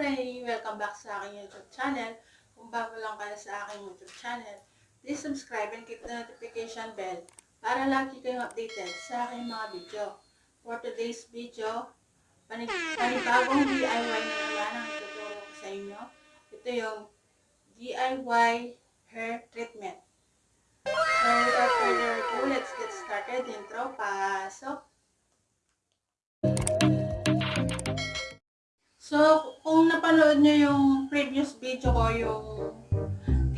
Pray! Welcome back sa aking YouTube channel. Kung bago lang kayo sa aking YouTube channel, please subscribe and click the notification bell para lagi kayong updated sa aking mga video. For today's video, panibagong DIY na naman ang ituturo ko sa inyo. Ito yung DIY hair treatment. So, without further ado, let's get started. Intro, pasok! So, kung napanood nyo yung previous video ko, yung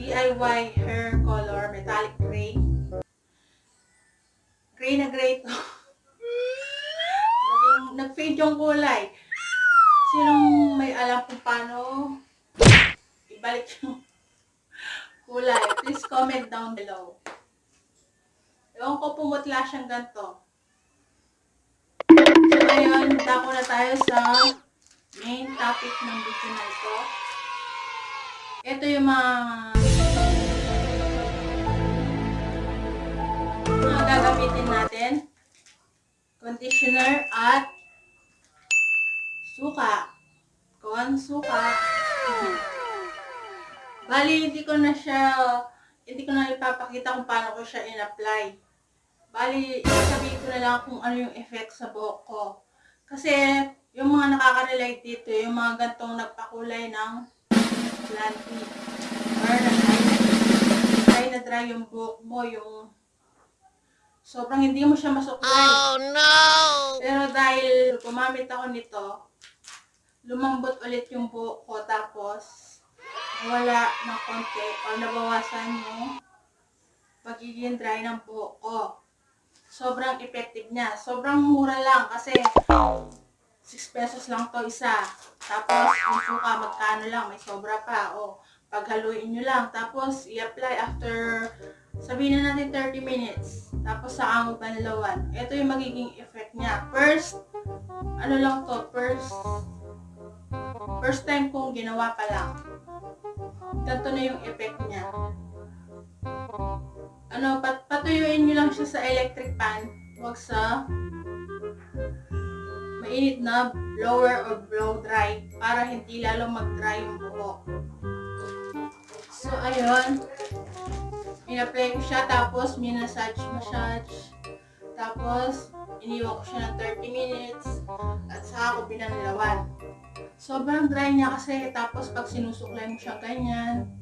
DIY hair color, metallic gray. Gray na gray to. Nag-fade yung kulay. Sinong may alam kung paano ibalik yung kulay, please comment down below. Ewan ko pumutla siyang ganito. So, ngayon, dako na tayo sa main topic ng video na ito. Ito yung mga mga gagamitin natin. Conditioner at suka. Kon suka. Bali, hindi ko na siya, hindi ko na ipapakita kung paano ko siya in-apply. Bali, sabihin ko na lang kung ano yung effect sa buhok ko. Kasi, nakaka-relate dito, yung mga gantong nagpakulay ng planty. Or na-dry dry na dry yung buhok mo, yung sobrang hindi mo siya masuklay. Oh no! Pero dahil gumamit ako nito, lumambot ulit yung buhok ko tapos nawala ng konti o nabawasan yung pagiging dry ng buhok ko. Sobrang effective niya. Sobrang mura lang kasi 6 pesos lang to isa. Tapos yung suka magkano lang, may sobra pa. O paghaluin nyo lang. Tapos i-apply after sabihin na natin 30 minutes. Tapos sa mo panlawan. Ito yung magiging effect niya. First, ano lang to, first first time kong ginawa pa lang. Ganito na yung effect niya. Ano, pat patuyuin nyo lang siya sa electric pan. Huwag sa mainit na blower or blow dry para hindi lalo mag-dry yung buhok. So, ayun. In-apply ko siya tapos minasage massage. Tapos, iniwan ko siya ng 30 minutes at saka ako binanlawan. Sobrang dry niya kasi tapos pag sinusuklay mo siya ganyan,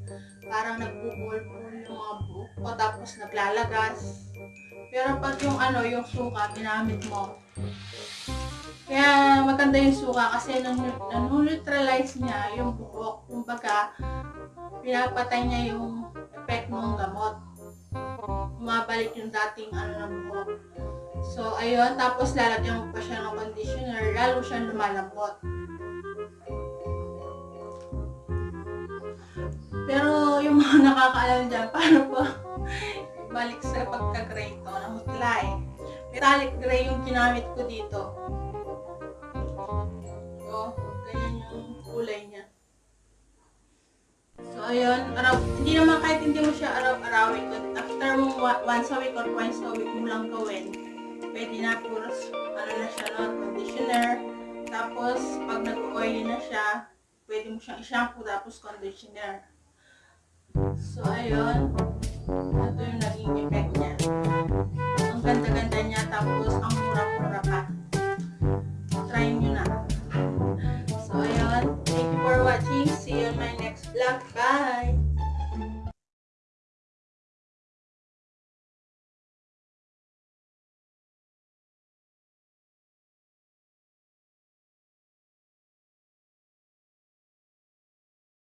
parang nagbubulbul yung mga buhok ko tapos naglalagas. Pero pag yung ano, yung suka, ginamit mo. Maganda yung suka kasi nan- nanuneutralize niya yung buhok. Kumbaga, pinapatay niya yung effect ng gamot. Umabalik yung dating ano ng buhok. So, ayun. Tapos lalagyan mo pa siya ng conditioner. Lalo siyang lumalambot. Pero yung mga nakakaalam dyan, paano po balik sa pagka-gray to, na mutlay. Metallic gray yung ginamit ko dito. Yung kulay niya. So, ayun. Araw, hindi naman kahit hindi mo siya araw-arawin. After mo once a week or twice a week mo lang gawin, pwede na puros, ano na siya, no, conditioner. Tapos, pag nag-oily na siya, pwede mo siyang i-shampoo tapos conditioner. So, ayun. Ito yung naging effect niya. Ang ganda-ganda niya, tapos ang mura-mura pa. luck. Bye!